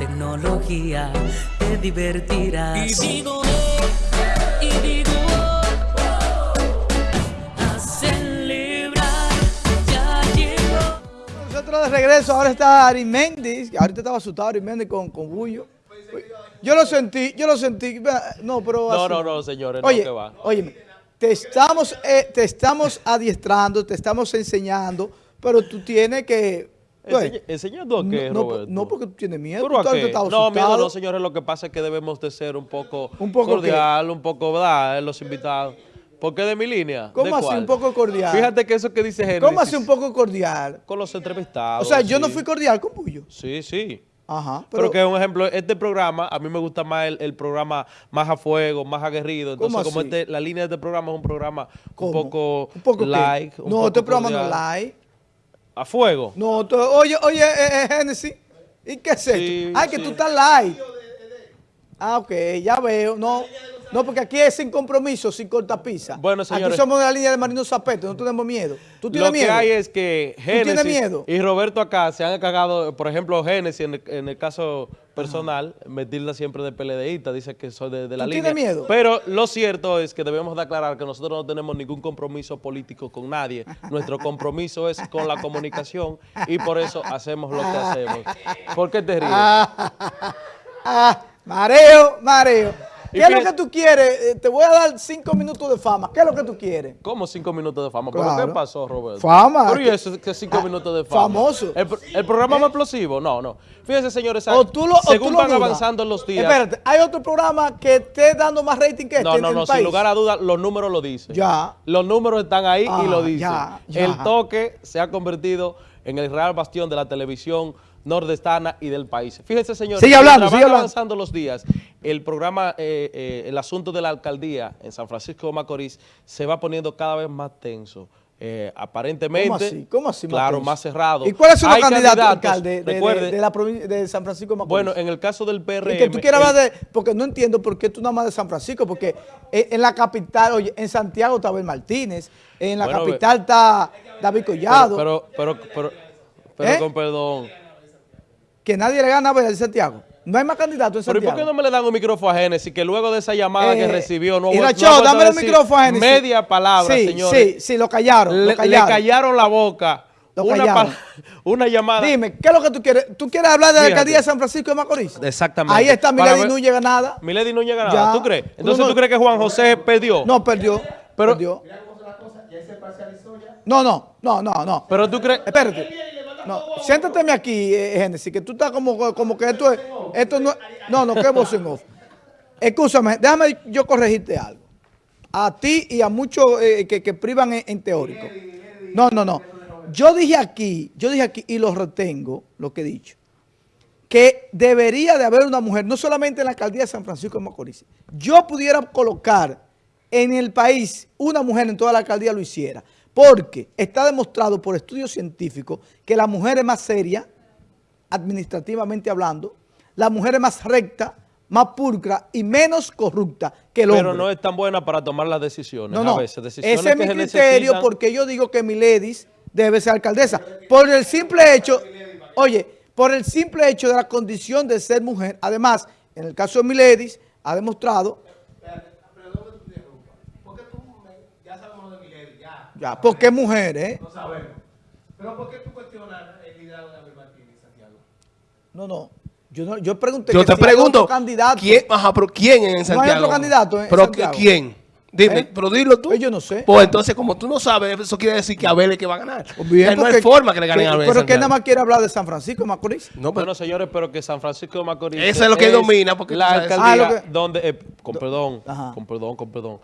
tecnología, te divertirás. Y digo, eh, y digo, a celebrar, ya llegó. Nosotros de regreso, ahora está Ariméndez, ahorita estaba asustado Ariméndez con, con Bullo. Yo lo sentí, yo lo sentí, no, pero No, así. no, no, señores, no, Oye, que va. óyeme, te estamos, eh, te estamos adiestrando, te estamos enseñando, pero tú tienes que... Enseña- Oye, ¿Enseñando a qué, no, no, Roberto? no, porque tú tienes miedo. No, miedo no, señores. Lo que pasa es que debemos de ser un poco, ¿Un poco cordial, un poco, ¿verdad? Los invitados. ¿Por qué de mi línea? ¿Cómo ¿De así un poco cordial? Fíjate que eso que dice Génesis. ¿Cómo así un poco cordial? Con los entrevistados. O sea, yo no fui cordial con Bullo. Sí, sí. Ajá, Pero, pero... que un ejemplo, este programa, a mí me gusta más el, el programa más a fuego, más aguerrido. Entonces, ¿Cómo como este, la línea de este programa es un programa ¿Cómo? un poco, ¿Un poco like. un No, poco este programa no cordial. like. A fuego. No, oye, oye, eh, eh, Génesis, ¿y qué es esto? Sí, Ay, que tú estás live. Ah, ok, ya veo. No, no, porque aquí es sin compromiso, sin cortapisa. Bueno, señores. Aquí somos de la línea de Marino Zapeto, no tenemos miedo. ¿Tú tienes Lo miedo? que hay es que Génesis y Roberto acá se han cagado, por ejemplo, Génesis en el, en el caso personal, me tilda siempre de PLDista, dice que soy de, de la ¿Tú línea. tienes miedo? Pero lo cierto es que debemos de aclarar que nosotros no tenemos ningún compromiso político con nadie. Nuestro compromiso es con la comunicación y por eso hacemos lo que hacemos. ¿Por qué te ríes? Ah, mareo, mareo. ¿Qué es lo que tú quieres? Eh, te voy a dar cinco minutos de fama. ¿Qué es lo que tú quieres? ¿Cómo cinco minutos de fama? ¿Pero Claro. qué pasó, Roberto? Fama. ¿Pero y eso que cinco Ah, minutos de fama? famoso. ¿El, pro- el programa más explosivo? No, no. Fíjense, señores, O tú lo, o según tú van avanzando los días... Espérate, ¿hay otro programa que esté dando más rating que este No, en no, el no, sin lugar a dudas, los números lo dicen. Ya. Los números están ahí Ah, y lo dicen. ya, ya. El toque se ha convertido en el real bastión de la televisión nordestana y del país. Fíjense, señores, Sigue hablando, sigue hablando. avanzando los días, el programa, eh, eh, el asunto de la alcaldía en San Francisco de Macorís se va poniendo cada vez más tenso. Eh, aparentemente, ¿Cómo así? ¿Cómo así, claro, más cerrado. ¿Y los Hay candidatos, candidatos, alcalde, de, de- de la provincia de San Francisco de Macorís? bueno, en el caso del PRM... Y que tú quieras el- hablar de, porque no entiendo por qué tú nada más de San Francisco, porque en, en la capital, oye, en Santiago está Abel Martínez, en la Bueno, capital está David Collado, Pero, pero, pero, pero, pero ¿Eh? con perdón. que nadie le gana a Abel Santiago. No hay más candidatos en Pero ¿y Santiago. por qué no me le dan un micrófono a Génesis que luego de esa llamada que Eh, recibió no, y no Nacho, a dame el micrófono a Génesis. media palabra, sí, señores? Sí, sí, lo callaron, Le, lo le callaron. la boca. Lo una, callaron. pala- una llamada. Dime, ¿qué es lo que tú quieres? ¿Tú quieres hablar de la alcaldía de San Francisco de Macorís? Exactamente. Ahí está, Milady ver- Núñez ganada. Milady no llega Ya. nada. ¿Tú crees? Entonces No, no. tú crees que Juan José perdió. No, perdió. Pero- perdió. No, no, no, no, no. Pero tú crees. Espérate. No, siéntateme aquí, eh, Génesis, que tú estás como, como que esto es, esto no, no, no, que en off. Escúchame, déjame yo corregirte algo. A ti y a muchos eh, que, que privan en, en teórico. No, no, no. Yo dije aquí, yo dije aquí y lo retengo, lo que he dicho, que debería de haber una mujer, no solamente en la alcaldía de San Francisco de Macorís. Yo pudiera colocar en el país una mujer en toda la alcaldía lo hiciera. Porque está demostrado por estudios científicos que la mujer es más seria, administrativamente hablando, la mujer es más recta, más pulcra y menos corrupta que el Pero hombre. no es tan buena para tomar las decisiones. No, no. A veces, decisiones Ese es mi criterio necesitan. porque yo digo que Miledis debe ser alcaldesa. Por el simple hecho, oye, por el simple hecho de la condición de ser mujer. Además, en el caso de Miledis, ha demostrado... Ya, porque es mujer, ¿eh? No sabemos. Pero ¿por qué tú cuestionas el liderazgo de Abel Martínez en Santiago? No, no. Yo, no, yo pregunté Yo que te si hay pregunto, otro candidato. ¿quién, ajá, pero ¿quién en Santiago? otro candidato en ¿Pero Santiago? quién? Dime, ¿Eh? pero dilo tú. Pues yo no sé. Pues entonces, como tú no sabes, eso quiere decir que Abel es que va a ganar. Pues bien, no hay forma que le ganen que- a Abel Pero que nada más quiere hablar de San Francisco de Macorís. No, pero Bueno, señores, pero que San Francisco de Macorís Eso es lo que domina, porque la alcaldía Ah, que- donde, eh, con perdón, Ajá. con perdón, con perdón.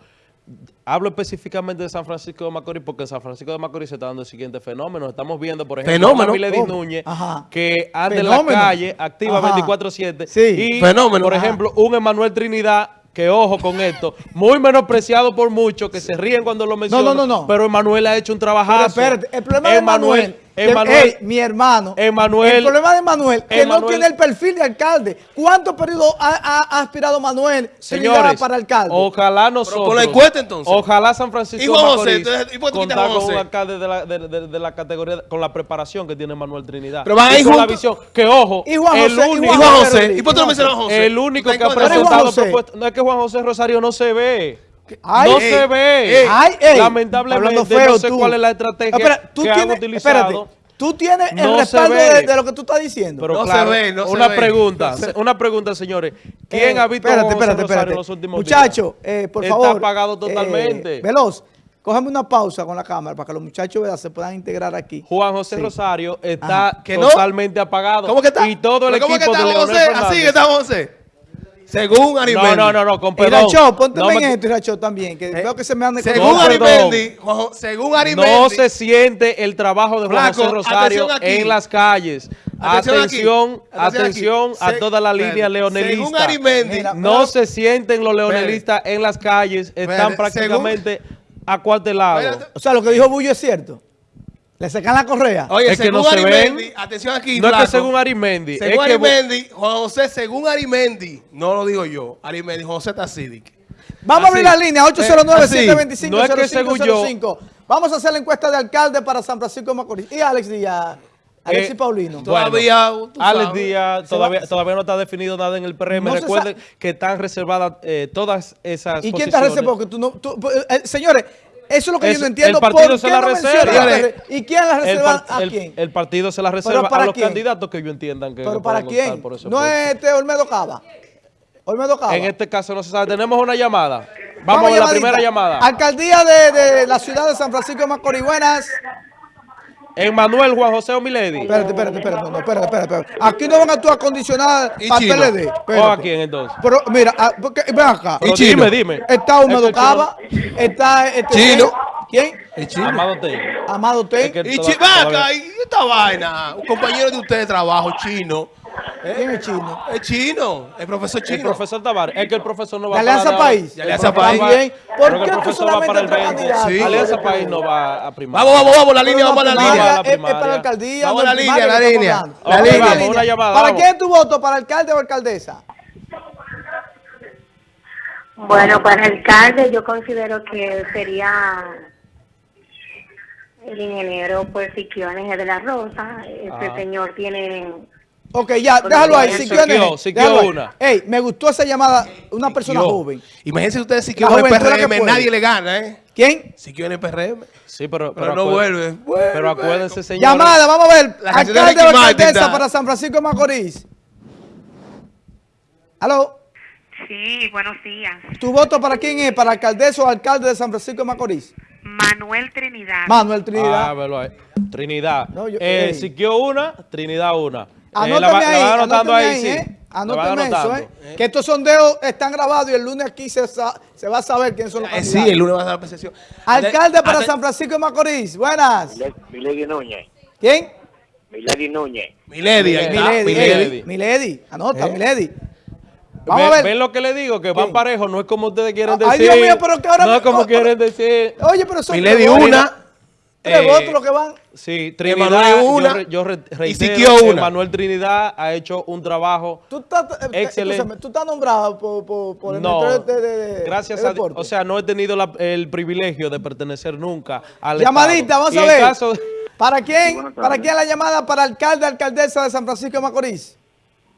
Hablo específicamente de San Francisco de Macorís porque en San Francisco de Macorís se está dando el siguiente fenómeno. Estamos viendo, por ejemplo, ¿Fenómeno? a Milady ¿Cómo? Núñez Ajá. que anda en la calle, activa Ajá. 24-7. Sí. Y, Fenómeno. por Ajá. ejemplo, un Emanuel Trinidad que ojo con esto, muy menospreciado por muchos que se ríen cuando lo mencionan. no, no, no. Pero Emanuel ha hecho un trabajo. Pero espérate, el problema de Emanuel Emanuel- ey, mi hermano. Emanuel- El problema de Manuel, que no Emanuel- tiene el perfil de alcalde. ¿Cuántos periodos ha, ha- ha aspirado Manuel Señores, para alcalde? ojalá nosotros. por la encuesta, entonces. Ojalá San Francisco ¿Y José? Entonces, ¿y contar Juan con un José? alcalde de la, de, de- de la categoría, con la preparación que tiene Manuel Trinidad. Pero van a y ir con la visión. Que ojo, Y Juan el José, y único, ¿Y Juan José. ¿Y por qué no mencionas a Juan José? el único ¿Tú que ha Pero presentado propuestas. No es que Juan José Rosario no se ve. Ay, no ey, se ve. ey. Ay, ey, Lamentablemente, feo no sé tú. cuál es la estrategia Espera, tú que han tienes, utilizado. espérate, tú tienes el No se respaldo ve. de, de lo que tú estás diciendo. Pero No se ve, no se una ve. pregunta, se- una pregunta, señores. ¿Quién Eh, ha visto a espérate, Juan José espérate, Rosario espérate. en los últimos Muchacho, días? eh, por Está favor. apagado eh, totalmente. Veloz, cógeme una pausa con la cámara para que los muchachos ¿verdad? se puedan integrar aquí. Juan José Sí. Rosario está totalmente apagado. ¿Cómo que está? Y todo el ¿Pero equipo ¿Cómo que está de Leonel José? Fernández. Así que está José. Según Arimendi. No, no, no, no, con perdón. Iracho, ponte No en me- esto, Iracho, también, que veo que se me anda Según No. Arimendi, según Arimendi. No se siente el trabajo de Juan José Rosario en las calles. Atención aquí. Atención, aquí. a Se- toda la línea Según leonelista. Arimendi. Mira, No se sienten los leonelistas en las calles, están Espere, prácticamente acuartelados. O sea, lo que dijo Bullo es cierto. Le sacan la correa. Oye, Es que según no se ven. Arimendi, atención aquí, No es que según Arimendi, Según es que Arimendi, Juan José, según Arimendi, no lo digo yo, Arimendi, José Tacidic. Vamos a abrir la línea 809-725-0505. No es que según yo- Vamos a hacer la encuesta de alcalde para San Francisco de Macorís. Y Alex Díaz, Alex Eh, y Paulino. Todavía, Alex. Díaz, Se todavía, todavía no está definido nada en el PRM. No se Recuerden que están reservadas eh, todas esas ¿Y quién reservó? Porque tú no, tú- eh, señores, eso es lo que Es- yo no entiendo. el partido ¿Por se qué la no reserva. ¿Y quién la reserva a quién? el partido se la reserva para a los quién? candidatos que ellos entiendan que, ¿Pero para quién? por ese No es este Olmedo Cava. Olmedo Cava. En este caso no se sabe. Tenemos una llamada. Vamos, a la primera llamada. Alcaldía de, de la ciudad de San Francisco de Macorís. Buenas. Emmanuel Juan José Omiledi. Espérate, espérate, espérate, no, espérate, espérate, espérate. Aquí no van a actuar a condicionar Y para. PLD. ¿O a quién entonces? Pero mira, ah, porque, ven acá. Pero Y Chino. dime, dime. Está Es Húmedo Cava, está este, Chino. ¿Quién? El chino. Amado Ten. Amado Ten. Es que- Y Toda- chi- vaca, todavía- y esta vaina, un compañero de usted de trabajo, chino, ¿Quién es chino? es chino, el profesor El chino. profesor Tavares. Es que el profesor no va Alianza para nada. País. Alianza El País. Bien. ¿Por qué el tú profesor va solamente para el tres 20. candidatos? Sí. Alianza País no va a primar. Vamos, vamos, vamos, la línea, vamos a la línea. Es, para la alcaldía. Vamos a la línea, la línea. La Vamos a línea. ¿Para quién es tu voto? ¿Para alcalde o alcaldesa? Bueno, para alcalde yo considero que sería el ingeniero pues Siquiones de la Rosa. Ese Ah. señor tiene... Ok, ya, déjalo ahí. Si Siquio, Siquio una. Ey, me gustó esa llamada. Una persona Yo. joven. Imagínense ustedes si La quieren el la PRM, puede. nadie le gana, ¿eh? ¿Quién? Si quieren el PRM. Sí, pero, Pero no vuelve. Vuelve. Pero acuérdense, señor. Llamada, vamos a ver. La de Alcalde Ricky Martin alcaldesa para San Francisco de Macorís. ¿Aló? Sí, buenos días. ¿Tu voto para quién es? ¿Para alcaldesa o alcalde de San Francisco de Macorís? Manuel Trinidad. Manuel Ah, Trinidad. velo ahí. Trinidad. No, yo- eh. Siquio una, Trinidad una. Eh, la ahí, sí. ¿eh? Eso. ¿eh? Que estos sondeos están grabados y el lunes aquí se, se va a saber quiénes son los Eh, candidatos. sí, el lunes va a dar la percepción. Alcalde para San Francisco de Macorís. Buenas. Milady Núñez. ¿Quién? Milady Núñez. Milady, ahí está. Milady. Milady. Milady. Anota, ¿Eh? Milady. Vamos a ver. ¿Ven lo que le digo? Que van ¿Quién? parejos, no es como ustedes quieren Ay, decir. Dios mío, pero que ahora No es como oh, quieren decir. Oye, pero son Milady una. Tres eh, votos los que van. Sí, Trinidad, una, yo, re- yo re- y reitero que una. Manuel Trinidad ha hecho un trabajo Tú estás, eh, eh, Excelente. tú estás nombrado por, por, por el No, Ministerio de, de- de- gracias de a Dios. O sea, no he tenido la- el privilegio de pertenecer nunca al Llamadita, Estado. vamos Y a ver. caso ¿Para quién? ¿Para quién la llamada? Para alcalde, alcaldesa de San Francisco de Macorís.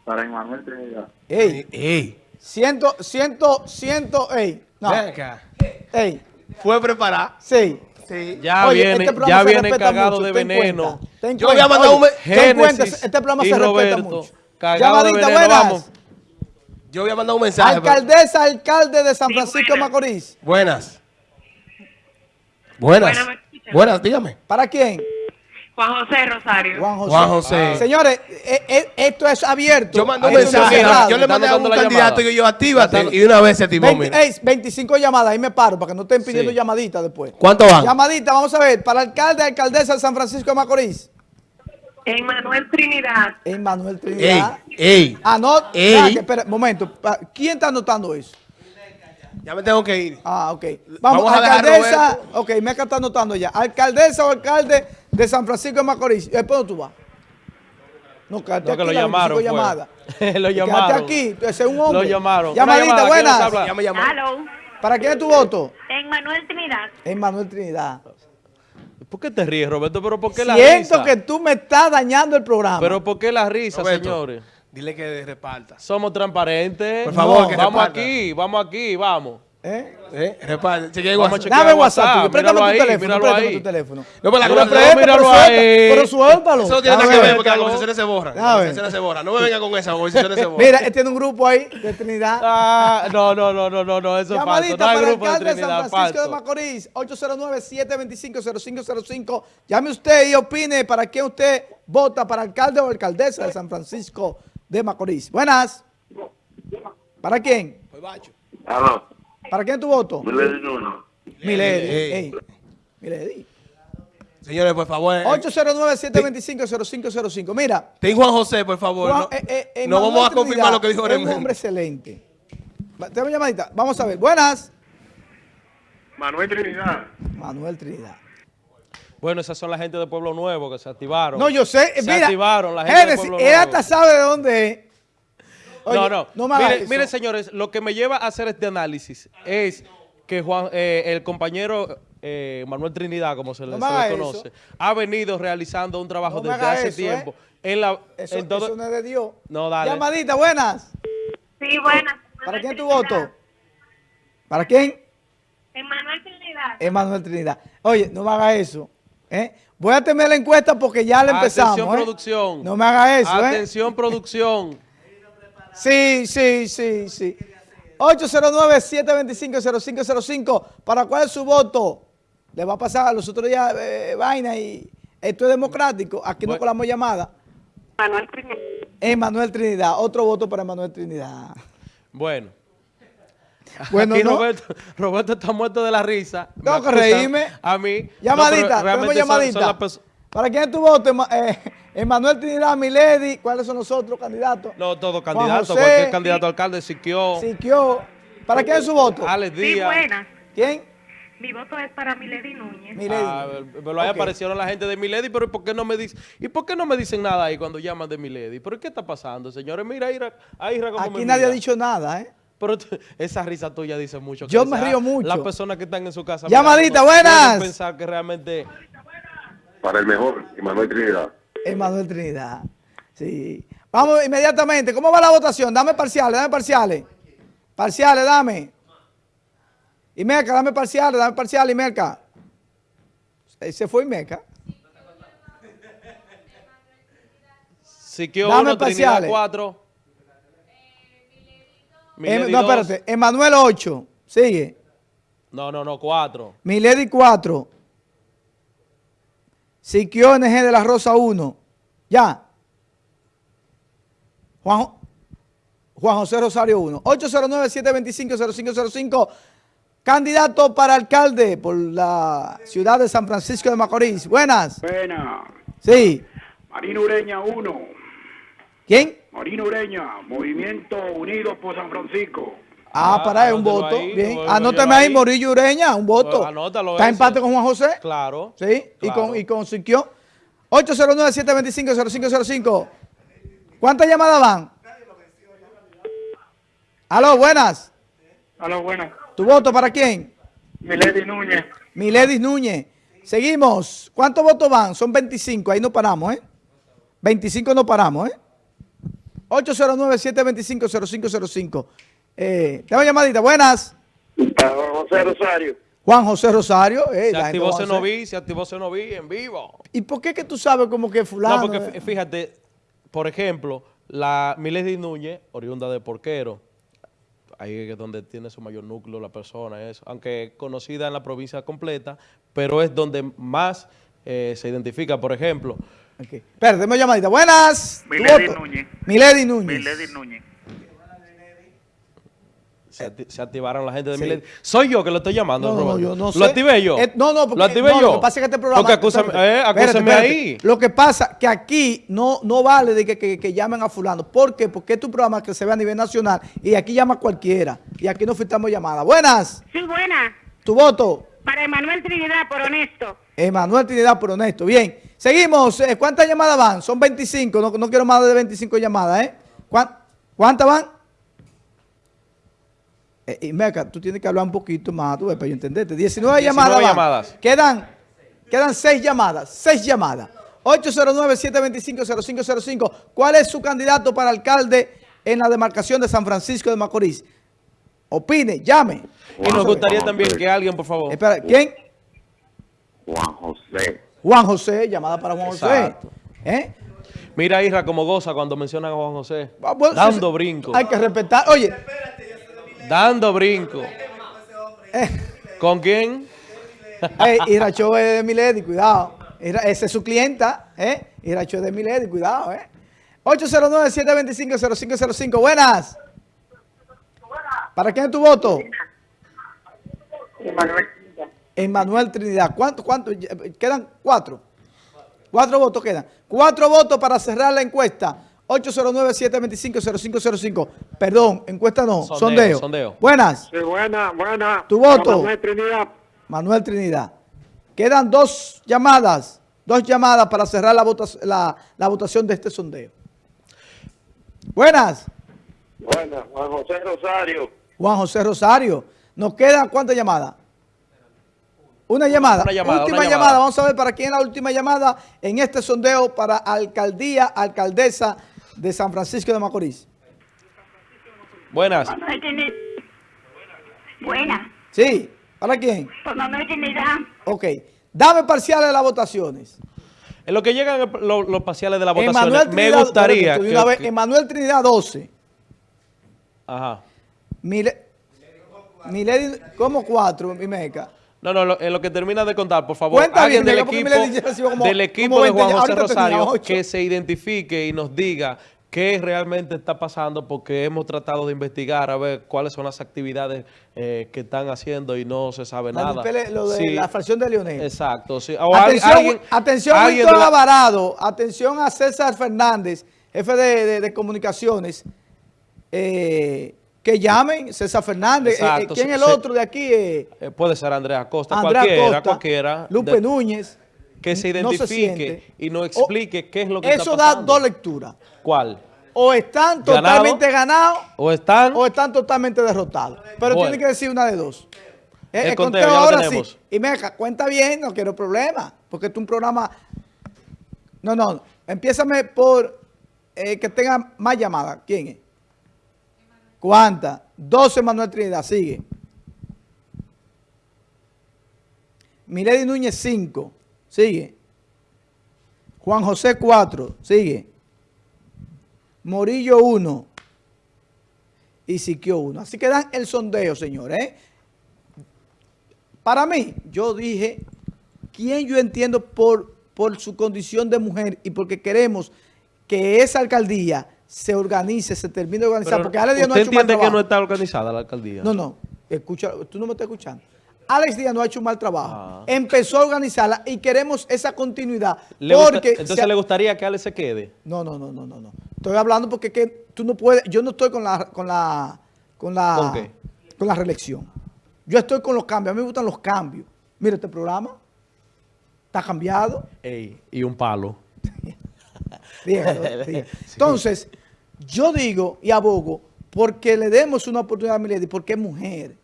Para Emanuel Trinidad. Ey, Ey, ciento, ciento, ciento, ey. No, ey, Fue preparada. sí. Sí. ya Oye, viene, este programa ya se viene respeta cagado mucho, de veneno. ten Yo voy a mandar un Oye, me- ten cuenta, Génesis este programa se respeta mucho. cagado de Llamadita, veneno, buenas. vamos. Yo voy a mandar un mensaje. pero- Alcaldesa, alcalde de San Sí, Francisco de buenas. Macorís. Buenas. Buenas. Buenas, dígame. ¿Para quién? Juan José Rosario. Juan José. Juan José. Señores, eh, eh, esto es abierto. Yo mandé un mensaje. Yo le mandé a un candidato llamada. y yo, actívate. Y una vez se activó, 20, mira. ey, 25 llamadas, ahí me paro para que no estén pidiendo Sí. llamaditas después. ¿Cuánto van? Llamadita, vamos a ver, para alcalde, alcaldesa de San Francisco de Macorís. Emanuel Trinidad. Emmanuel Ey, Trinidad. ey. Anot, Ey. espera, momento. ¿Quién está anotando eso? Ya me tengo que ir. Ah, ok. Vamos, Vamos a alcaldesa. Ok, Meca está anotando ya. Alcaldesa o alcalde de San Francisco de Macorís. ¿Eh, ¿Por dónde tú vas? No, quédate No, que aquí, lo la llamaron, 25 fue. llamada. lo Quédate llamaron. aquí, ese es un hombre. Lo llamaron. Llamadita, llamada, ¿quién nos buenas. habla? Ya me llamaron. Hello, ¿Para quién es tu voto? en Manuel Trinidad. En Manuel Trinidad. ¿Por qué te ríes, Roberto? ¿Pero por qué la Siento risa? que tú me estás dañando el programa. ¿Pero por qué la risa, Roberto, señores? Dile que reparta. Somos transparentes. Por favor, que Vamos reparta. aquí, vamos aquí, vamos. ¿Eh? ¿Eh? Reparta. Chequea WhatsApp. Dame WhatsApp, Préstame tu ahí, teléfono. míralo Préstame ahí. tu teléfono. No, pero la míralo pero suelta- ahí. Pero suéltalo. Eso no tiene nada que ver. porque las conversaciones se borran. Las ver. conversaciones se borran. No me vengan con eso, las conversaciones se borran. Mira, él tiene un grupo ahí de Trinidad. Ah, no, no, no, no, no, no, eso es falso. No hay para el grupo de alcalde de San Trinidad, Francisco de. Macorís, 809-725-0505. Llame usted y opine para quién usted vota, para alcalde o alcaldesa de San Francisco de Macorís. Buenas. ¿Para quién? Pues, bacho. ¿Para quién tu voto? Milady Núñez. Milady. Milady. Señores, por favor. eh, 809-725-0505. Mira, Ten Juan José, por favor. Juan- no eh, eh, eh, no vamos a confirmar Trinidad lo que dijo Es un hombre excelente. Tenemos llamadita. Vamos a ver. Buenas. Manuel Trinidad. Manuel Trinidad. Bueno, esas son la gente de Pueblo Nuevo que se activaron. No, yo sé. Se mira, activaron la gente de Génesis, Pueblo él Nuevo. hasta sabe de dónde es. Oye, no, no. No me haga mire, eso. mire, señores, lo que me lleva a hacer este análisis es que Juan, eh, el compañero eh, Manuel Trinidad, como se le, No me se le haga conoce, eso. ha venido realizando un trabajo No desde hace eso, tiempo. ¿eh? En la, Eso, en todo- eso no es de Dios. No, dale. Llamadita, buenas. Sí, buenas. ¿Para quién tu voto? ¿Para quién? Manuel Trinidad. Emanuel Trinidad. Oye, no me haga eso. ¿eh? Voy a tener la encuesta porque ya la empezamos. Atención, ¿eh? producción. No me haga eso. ¿eh? Atención, producción. Sí, sí, sí, sí. 809-725-0505. ¿Para cuál es su voto? Le va a pasar a los otros días eh, vaina y esto es democrático. Aquí no Bueno. colamos llamada. Manuel Trinidad. Emanuel Trinidad. Otro voto para Emanuel Trinidad. Bueno. Bueno, Aquí no. Roberto, Roberto está muerto de la risa. Tengo que reírme. A mí. Llamadita, No, tenemos son- llamadita. son ¿Para quién es tu voto? Eh, Emanuel Trinidad, Milady. ¿Cuáles son los otros candidatos? No, todo Juan candidato, José, cualquier candidato a alcalde, Siquio, Siquio. ¿Para quién es su voto? Alex Sí, Díaz. buenas. ¿Quién? Mi voto es para Milady Núñez. Milady. Ah, pero ahí Ok. aparecieron la gente de Milady, pero ¿y por qué no me dicen? ¿Y por qué no me dicen nada ahí cuando llaman de Milady? ¿Pero qué está pasando, señores? Mira, Ira, ahí Ira cómo Aquí me nadie ha dicho nada, ¿eh? Pero esa risa tuya dice mucho. que Yo me río mucho. Las personas que están en su casa. Llamadita, mirando, buenas. pensar que realmente... Para el mejor, Manuel Trinidad. Emanuel Trinidad. Sí. Vamos inmediatamente. ¿Cómo va la votación? Dame parciales, dame parciales. Parciales, dame. Y Meca, dame parciales, dame parciales. Eh, Se fue Meca. Siquio Dame 1, Trinidad parciales. 4. Em- no, espérate. Emanuel 8. Sigue. No, no, no, 4. Milady 4. Siquio NG de la Rosa 1. Ya. Juan, Jo- Juan José Rosario 1. 809-725-0505. Candidato para alcalde por la ciudad de San Francisco de Macorís. Buenas. Buena. Sí. Marino Ureña 1. ¿Quién? Marino Ureña, Movimiento Unidos por San Francisco. Ah, Ah, para ahí, un voto. ahí, Bien. Anótame ahí. Morillo Ureña, un voto. Pues anótalo ¿Está ese. empate con Juan José? Claro. Sí, y con, y con Siquio. 809-725-0505. ¿Cuántas llamadas van? Aló, buenas. Aló, buena. ¿Tu voto para quién? Milady Núñez. Miledis Núñez. Seguimos. ¿Cuántos votos van? Son 25. Ahí no paramos, ¿eh? 25 no paramos, ¿eh? 809-725-0505. Eh, tengo llamadita. Buenas. José Rosario. Juan José Rosario. eh, Se activó. Cenoví, se activó Cenoví en vivo. ¿Y por qué que tú sabes como que fulano? No, porque fí- fíjate, por ejemplo, la Milady Núñez, oriunda de Porquero, ahí es donde tiene su mayor núcleo la persona, eso, aunque conocida en la provincia completa, pero es donde más eh, se identifica, por ejemplo. Ok. Espera, tenemos llamadita. Buenas. ¿Tu Milady? Núñez. Milady Núñez. Núñez. Se, acti- se activaron la gente de Sí. Milady. Soy yo que lo estoy llamando, No, no, Roberto. yo no sé. ¿Lo activé yo? Eh, no, no, porque, ¿Lo activé no, yo? Lo que pasa es que este programa. Porque acúsame, eh, espérate, acúsame espérate. ahí. Lo que pasa que aquí no, no vale de que, que- que llamen a fulano. ¿Por qué? Porque es tu programa que se ve a nivel nacional y aquí llama cualquiera. Y aquí no filtramos llamadas. Buenas. Sí, buena. Tu voto. Para Emanuel Trinidad, por honesto. Emanuel Trinidad por honesto. Bien. Seguimos. eh, ¿Cuántas llamadas van? Son 25. No, no quiero más de 25 llamadas, ¿eh? ¿Cuán- ¿Cuántas van? Eh, y Meca, tú tienes que hablar un poquito más, tú ves, para yo entenderte. 19, 19 llamadas. llamadas. Quedan, quedan 6 llamadas. 6 llamadas. 809-725-0505. ¿Cuál es su candidato para alcalde en la demarcación de San Francisco de Macorís? Opine, llame. Y nos gustaría también que alguien, por favor. Espera, ¿quién? Juan José. Juan José, llamada para Juan José. ¿Eh? Mira, Isra, como goza cuando mencionan a Juan José. Ah, bueno, dando sí, brinco. Hay que respetar. Oye, Dando brinco. ¿Con quién? hey, Iracho es de Milady, cuidado. Esa es su clienta, ¿eh? Iracho es de Milady, cuidado, ¿eh? 809-725-0505. Buenas. ¿Para quién es tu voto? Emanuel. Emmanuel Trinidad. ¿Cuánto, cuánto? Quedan cuatro. Cuatro votos quedan. Cuatro votos para cerrar la encuesta. 809-725-0505. Perdón, encuesta no, Sondeo, sondeo. sondeo. Buenas. Sí, buena, buena. Tu voto. Manuel Trinidad. Manuel Trinidad. Quedan dos llamadas, dos llamadas para cerrar la, vota- la- la votación de este sondeo. Buenas, Buena, Juan José Rosario. Juan José Rosario. Nos quedan cuántas llamadas? Una llamada. Una llamada, última una llamada. llamada. Vamos a ver para quién es la última llamada en este sondeo para alcaldía, alcaldesa de San Francisco de Macorís. Buenas. Manuel Trinidad. Buena. Sí, ¿para quién? Por Manuel Trinidad. Ok. Dame parciales de las votaciones. En lo que llegan los parciales de la votación, Emanuel me Trinidad, gustaría que- vez, que- Emanuel Trinidad 12. Ajá. Mile, Milady, ¿cómo cuatro, mi meca? No, no, lo- en lo que termina de contar, por favor, Cuenta alguien bien, del equipo, como- del equipo como de 20, Juan José Rosario que se identifique y nos diga qué realmente está pasando porque hemos tratado de investigar a ver cuáles son las actividades eh, que están haciendo y no se sabe nada. lo de Sí, la fracción de Leonel. Exacto, sí. O Atención, alguien- atención alguien Víctor la- Alvarado, atención a César Fernández, jefe de, de- de comunicaciones, eh, que llamen César Fernández. Eh, eh, ¿Quién es el otro de aquí? Eh, puede ser Andrea Costa, Andrea cualquiera, Costa, cualquiera. Lupe de- Núñez. que se no identifique y nos O- explique qué es lo que Eso está da dos lecturas. ¿Cuál? O están Ganado. totalmente ganados ¿O están? o están totalmente derrotados. Pero Bueno. tiene que decir una de dos. El el conteo, conteo ahora tenemos. sí. Y meca, cuenta bien, no quiero problema. Porque esto es un programa... No, no, empiézame por eh, que tenga más llamadas. ¿Quién es? ¿Cuántas? 12 Manuel Trinidad, sigue. Milady Núñez 5, sigue. Juan José 4, sigue. Morillo 1 y Siquio 1. Así que dan el sondeo, señores. ¿eh? Para mí, yo dije, ¿quién yo entiendo por, por su condición de mujer y porque queremos que esa alcaldía se organice, se termine de organizar? Pero porque Alex Díaz no ha ¿Usted hecho un mal entiende que no está organizada la alcaldía? No, no, escucha, tú no me estás escuchando. Alex Díaz no ha hecho un mal trabajo. Ah. Empezó a organizarla y queremos esa continuidad. ¿Le gusta- entonces se- le gustaría que Ale se quede. no, no, no, no, no, no. Estoy hablando porque que tú no puedes, yo no estoy con la, con la, con la, ¿Con qué? con la reelección. Yo estoy con los cambios. A mí me gustan los cambios. Mira este programa. Está cambiado. Ey, y un palo. Dígalo. Entonces, yo digo y abogo porque le demos una oportunidad a Milady, porque es mujer.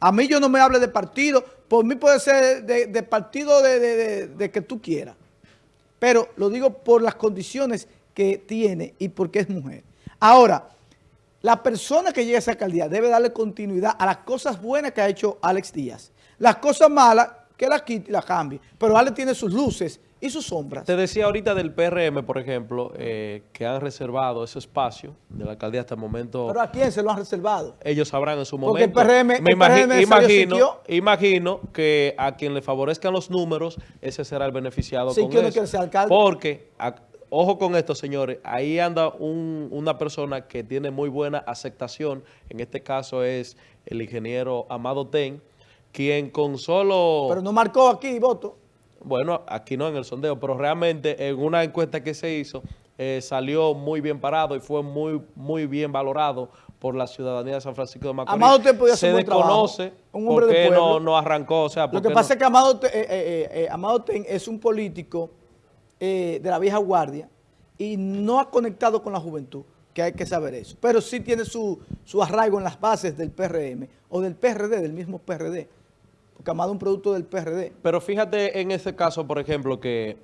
A mí yo no me hable de partido, por mí puede ser de, partido de- de que tú quieras. Pero lo digo por las condiciones que tiene y porque es mujer. Ahora, la persona que llega a esa alcaldía debe darle continuidad a las cosas buenas que ha hecho Alex Díaz. Las cosas malas, que las quite y las cambie. Pero Alex tiene sus luces y sus sombras. Te decía ahorita del PRM, por ejemplo, eh, que han reservado ese espacio de la alcaldía hasta el momento. Pero ¿a quién se lo han reservado? ellos sabrán en su Porque el momento. PRM Me el imagi- PRM imagino, imagino que a quien le favorezcan los números, ese será el beneficiado Siquio con no eso. quiere ser alcalde. Porque, a- ojo con esto, señores, ahí anda un- una persona que tiene muy buena aceptación, en este caso es el ingeniero Amado Ten, quien con solo... Pero no marcó aquí voto. Bueno, aquí no en el sondeo, pero realmente en una encuesta que se hizo, eh, salió muy bien parado y fue muy, muy bien valorado por la ciudadanía de San Francisco de Macorís. Amado podía hacer Se un buen trabajo. desconoce Un hombre por de qué no, pueblo. no arrancó. O sea, Lo que pasa no- es que Amado, Te- eh, eh, eh, Amado Ten es un político eh, de la vieja guardia y no ha conectado con la juventud, que hay que saber eso. Pero sí tiene su, su arraigo en las bases del PRM o del PRD, del mismo PRD. Es un producto del PRD. Pero fíjate en ese caso, por ejemplo, que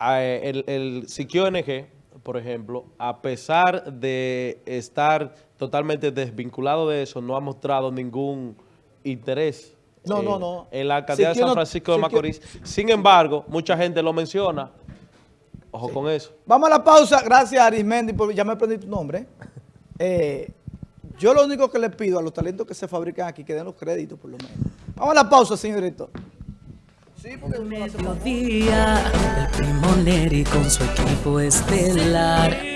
eh, el, el Siquio NG, por ejemplo, a pesar de estar totalmente desvinculado de eso, no ha mostrado ningún interés No, eh, no, no. en la alcaldía de San no- Francisco de Siquio- Macorís. Sin embargo, mucha gente lo menciona. Ojo con eso. Vamos a la pausa. Gracias, Arismendi, por ya me aprendí tu nombre. Eh, yo lo único que le pido a los talentos que se fabrican aquí, que den los créditos, por lo menos. Vamos a la pausa, señor director. Mediodía, el primo Neri con su equipo estelar.